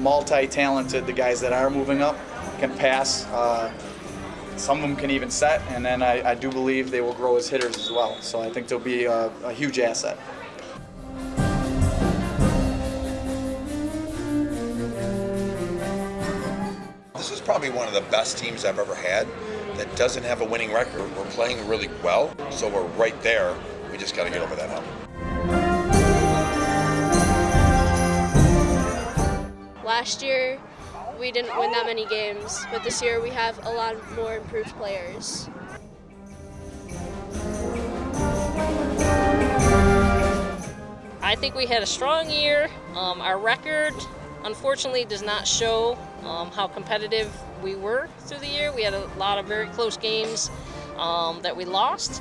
multi-talented. The guys that are moving up can pass. Uh, some of them can even set, and then I, I, do believe they will grow as hitters as well. So I think they'll be a, a huge asset. This is probably one of the best teams I've ever had that doesn't have a winning record. We're playing really well, so we're right there. We just got to get over that hump. Last year, we didn't win that many games, but this year we have a lot more improved players. I think we had a strong year. Um, our record, unfortunately, does not show um, how competitive we were through the year. We had a lot of very close games um, that we lost.